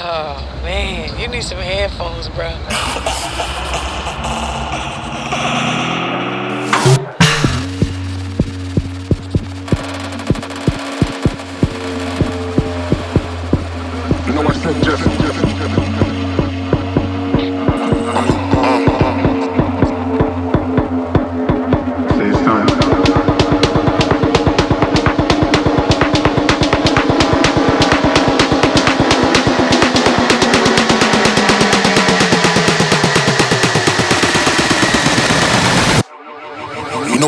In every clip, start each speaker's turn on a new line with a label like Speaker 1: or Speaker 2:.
Speaker 1: Oh man, you need some headphones, bro.
Speaker 2: You know I said just, just,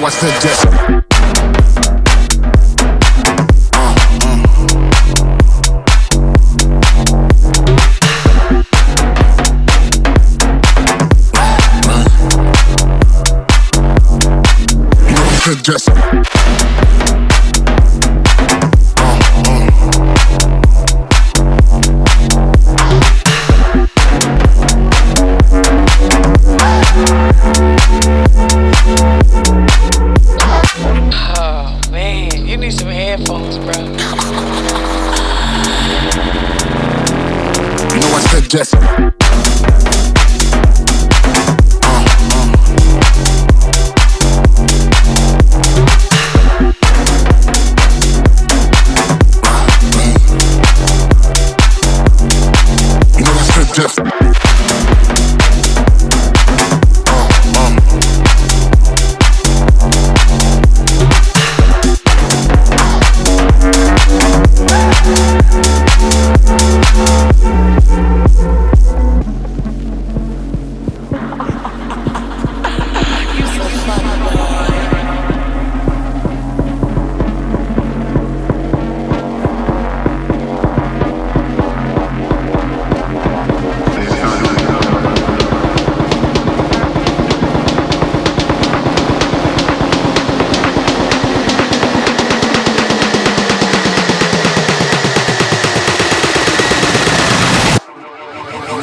Speaker 3: Know I said just. Uh, uh. Said just. Just.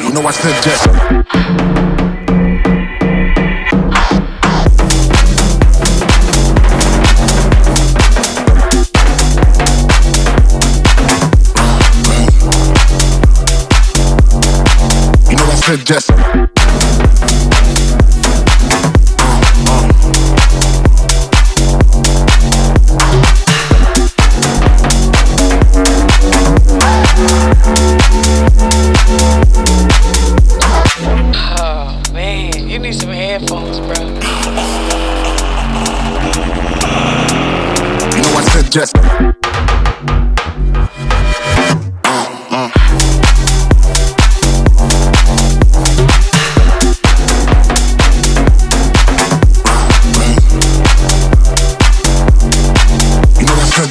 Speaker 3: You know I said said just. You
Speaker 1: need some headphones, bro.
Speaker 3: You know I said just.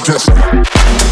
Speaker 3: Just.